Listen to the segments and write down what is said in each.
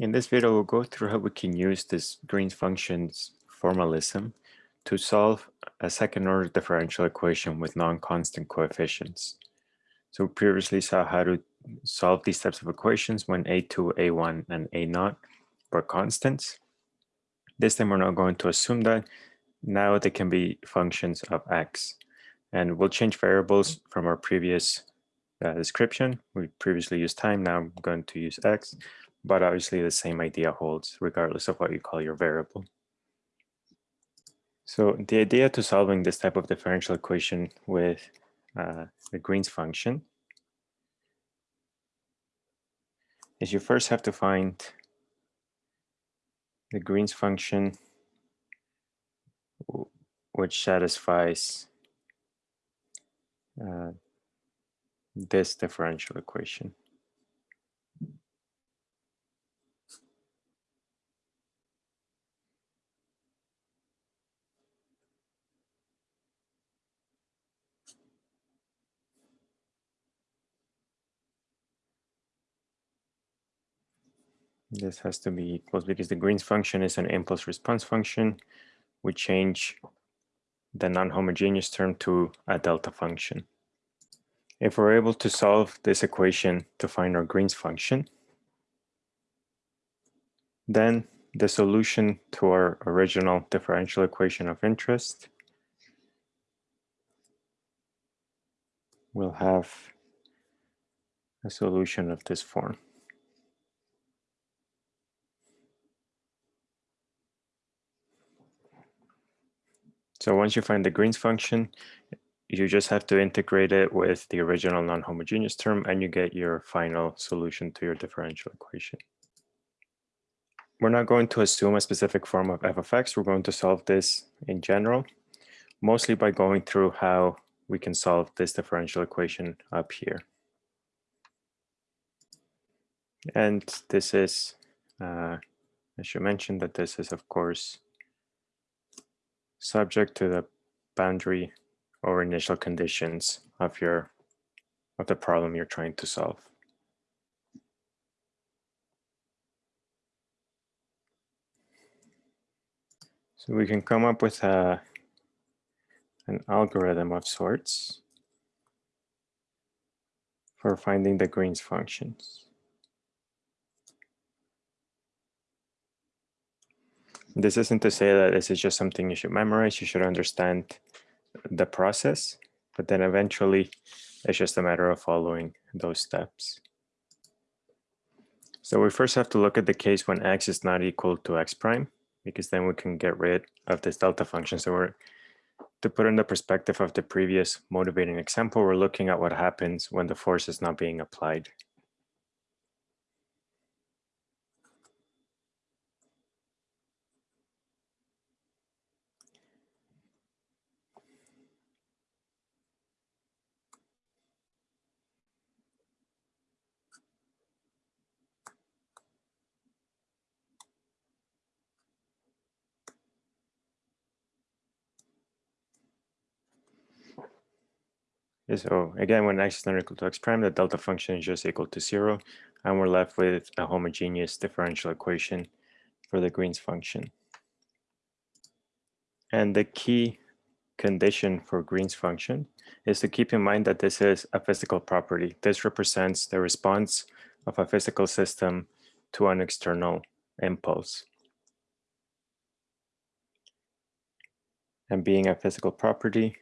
In this video, we'll go through how we can use this Green's functions formalism to solve a second order differential equation with non-constant coefficients. So we previously saw how to solve these types of equations when A2, A1, and A0 were constants. This time we're not going to assume that. Now they can be functions of x. And we'll change variables from our previous uh, description. We previously used time, now I'm going to use x but obviously the same idea holds regardless of what you call your variable. So the idea to solving this type of differential equation with uh, the Green's function is you first have to find the Green's function which satisfies uh, this differential equation. This has to be equals because the Green's function is an impulse response function. We change the non-homogeneous term to a delta function. If we're able to solve this equation to find our Green's function, then the solution to our original differential equation of interest will have a solution of this form. So once you find the Green's function, you just have to integrate it with the original non-homogeneous term and you get your final solution to your differential equation. We're not going to assume a specific form of f of x. We're going to solve this in general, mostly by going through how we can solve this differential equation up here. And this is, uh, I should mention that this is, of course, subject to the boundary or initial conditions of your of the problem you're trying to solve. So we can come up with a, an algorithm of sorts for finding the Green's functions. This isn't to say that this is just something you should memorize. You should understand the process, but then eventually it's just a matter of following those steps. So we first have to look at the case when x is not equal to x prime, because then we can get rid of this delta function. So we're to put in the perspective of the previous motivating example, we're looking at what happens when the force is not being applied. So again, when x is not equal to x prime, the delta function is just equal to zero, and we're left with a homogeneous differential equation for the Green's function. And the key condition for Green's function is to keep in mind that this is a physical property. This represents the response of a physical system to an external impulse. And being a physical property,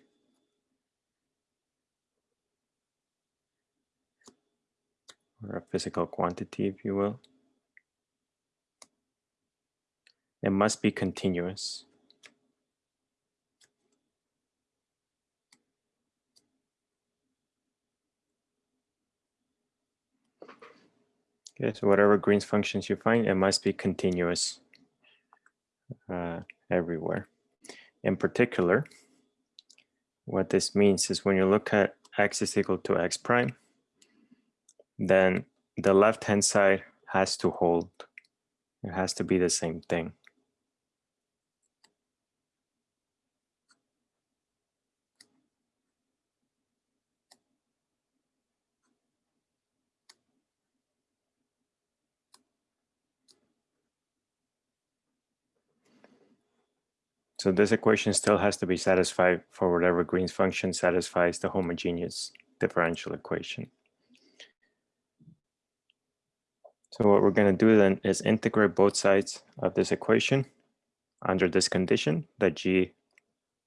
or a physical quantity, if you will. It must be continuous. Okay, so whatever Green's functions you find, it must be continuous uh, everywhere. In particular, what this means is when you look at x is equal to x prime, then the left hand side has to hold. It has to be the same thing. So this equation still has to be satisfied for whatever Green's function satisfies the homogeneous differential equation. So what we're going to do then is integrate both sides of this equation under this condition that g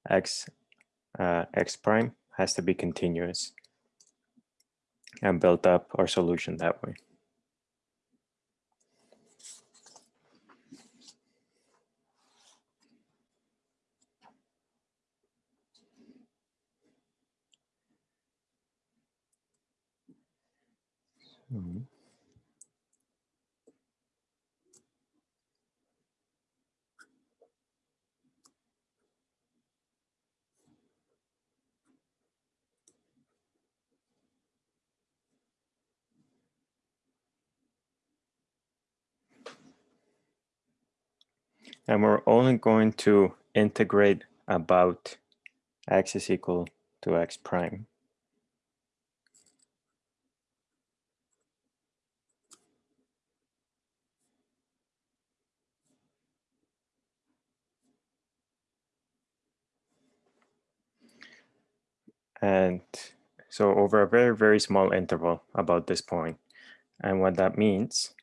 x uh, x prime has to be continuous and build up our solution that way. So. And we're only going to integrate about x is equal to x prime. And so over a very, very small interval about this point. And what that means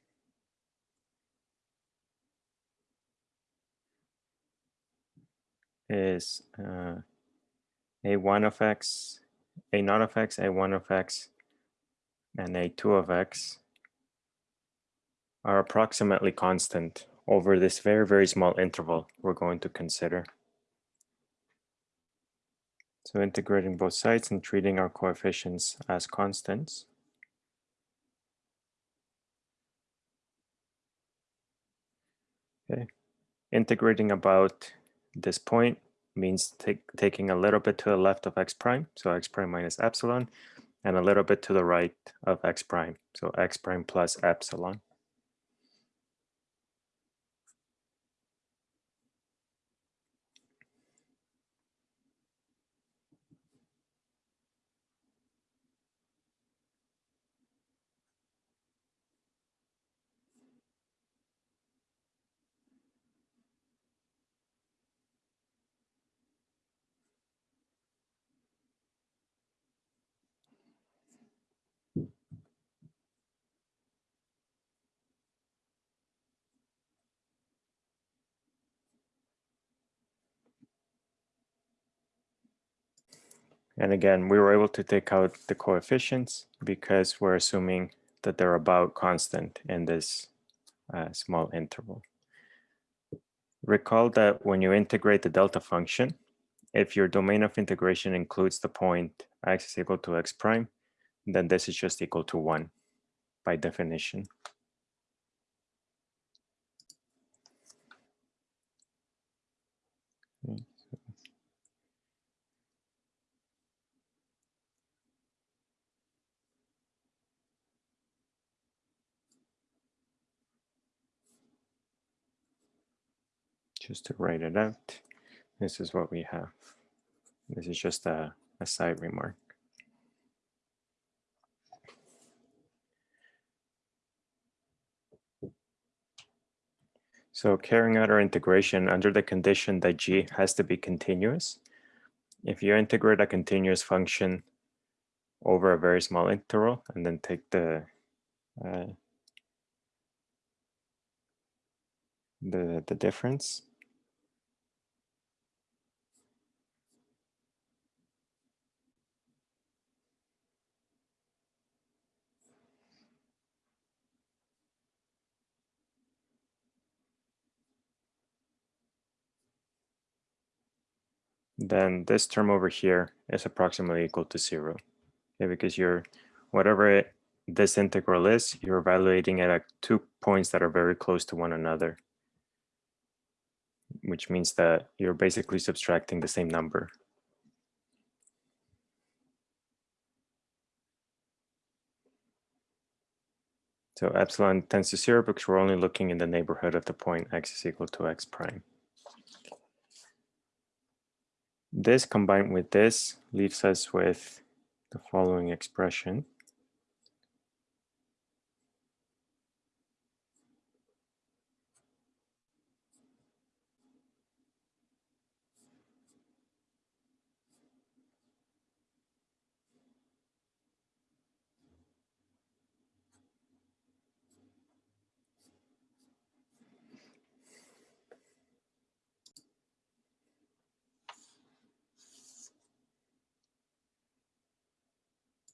is uh, a1 of x, a naught of x, a1 of x, and a2 of x are approximately constant over this very, very small interval we're going to consider. So integrating both sides and treating our coefficients as constants. Okay, integrating about this point means taking a little bit to the left of x prime, so x prime minus epsilon, and a little bit to the right of x prime, so x prime plus epsilon. And again, we were able to take out the coefficients because we're assuming that they're about constant in this uh, small interval. Recall that when you integrate the delta function, if your domain of integration includes the point x is equal to x prime, then this is just equal to 1 by definition. Just to write it out, this is what we have. This is just a, a side remark. So carrying out our integration under the condition that g has to be continuous. If you integrate a continuous function over a very small interval and then take the uh, the the difference then this term over here is approximately equal to zero. Okay, because you're, whatever it, this integral is, you're evaluating it at two points that are very close to one another, which means that you're basically subtracting the same number. So epsilon tends to zero because we're only looking in the neighborhood of the point x is equal to x prime. This combined with this leaves us with the following expression.